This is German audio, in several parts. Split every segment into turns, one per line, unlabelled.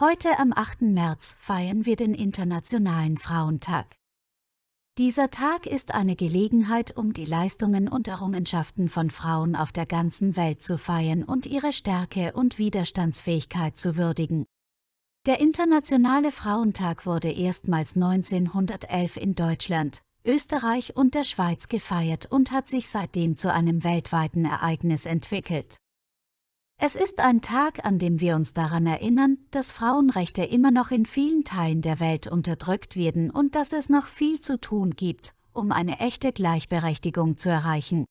Heute am 8. März feiern wir den Internationalen Frauentag. Dieser Tag ist eine Gelegenheit, um die Leistungen und Errungenschaften von Frauen auf der ganzen Welt zu feiern und ihre Stärke und Widerstandsfähigkeit zu würdigen. Der Internationale Frauentag wurde erstmals 1911 in Deutschland, Österreich und der Schweiz gefeiert und hat sich seitdem zu einem weltweiten Ereignis entwickelt. Es ist ein Tag, an dem wir uns daran erinnern, dass Frauenrechte immer noch in vielen Teilen der Welt unterdrückt werden und dass es noch viel zu tun gibt, um eine echte Gleichberechtigung zu erreichen.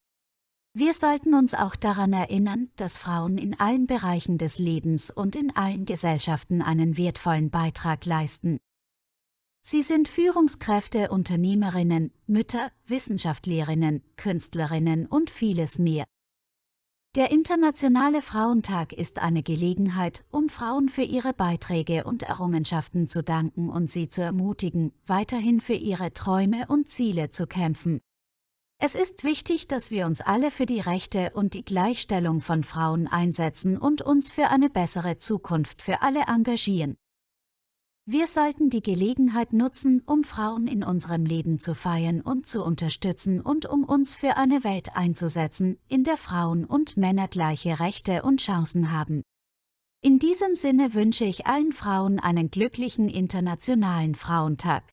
Wir sollten uns auch daran erinnern, dass Frauen in allen Bereichen des Lebens und in allen Gesellschaften einen wertvollen Beitrag leisten. Sie sind Führungskräfte, Unternehmerinnen, Mütter, Wissenschaftlerinnen, Künstlerinnen und vieles mehr. Der Internationale Frauentag ist eine Gelegenheit, um Frauen für ihre Beiträge und Errungenschaften zu danken und sie zu ermutigen, weiterhin für ihre Träume und Ziele zu kämpfen. Es ist wichtig, dass wir uns alle für die Rechte und die Gleichstellung von Frauen einsetzen und uns für eine bessere Zukunft für alle engagieren. Wir sollten die Gelegenheit nutzen, um Frauen in unserem Leben zu feiern und zu unterstützen und um uns für eine Welt einzusetzen, in der Frauen und Männer gleiche Rechte und Chancen haben. In diesem Sinne wünsche ich allen Frauen einen glücklichen Internationalen Frauentag.